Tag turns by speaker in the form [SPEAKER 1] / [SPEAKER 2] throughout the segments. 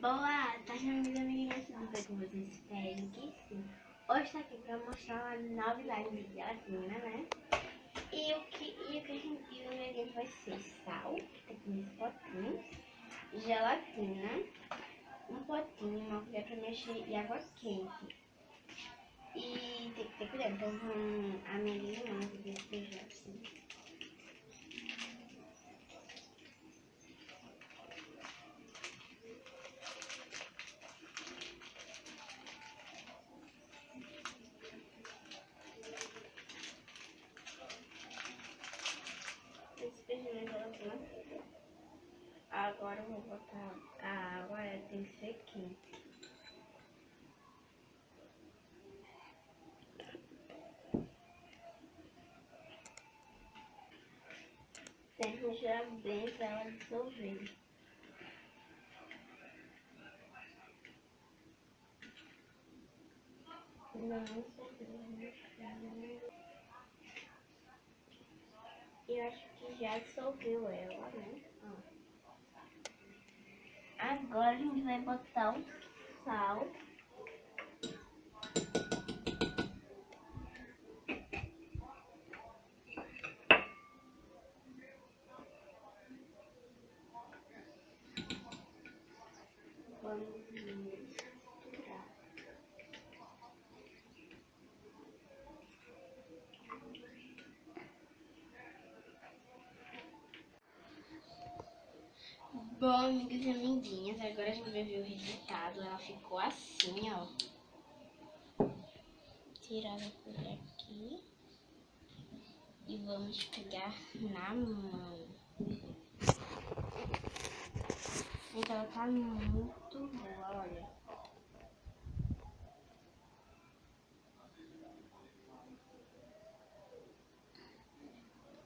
[SPEAKER 1] Boa tarde, meus amiguinhos, tudo bem com vocês? Espero que sim. Hoje estou aqui para mostrar uma novidade de gelatina, né? E o que, e o que a gente e o ingrediente vai ser sal, que tá aqui nesse potinho, gelatina, um potinho, uma colher para mexer e água quente. E tem que ter cuidado, então a minha limão aqui Agora eu vou botar a água, ela tem que ser quente. Misturar bem para ela dissolver. Não, eu acho que já dissolveu ela, né? Agora a gente vai botar o sal. Bom, amigos e amiguinhas, agora a gente vai ver o resultado. Ela ficou assim, ó. Tirar a colher aqui. E vamos pegar na mão. Então ela tá muito boa, olha.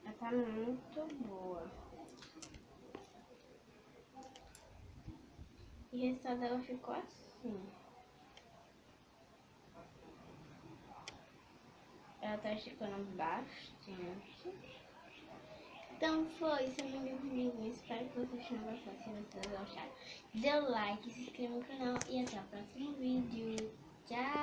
[SPEAKER 1] Ela tá muito boa. E o resultado dela ficou assim. Ela tá esticando bastante. Então foi isso, meus amigos. Espero que vocês tenham gostado. Se vocês gostaram, dê like, se inscreva no canal e até o próximo vídeo. Tchau!